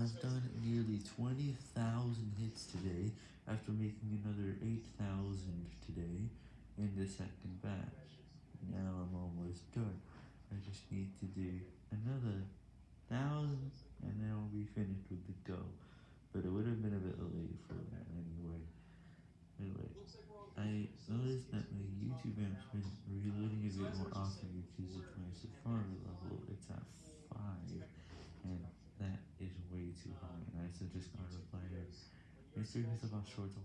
I've done nearly 20,000 hits today, after making another 8,000 today, in the second batch. Now I'm almost done, I just need to do another 1,000, and then I'll be finished with the goal, but it would have been a bit late for that anyway. Anyway, I noticed that my YouTube app's been reloading a bit more often because of high, and I suggest not replying. Mr. Mr. Boss Shorts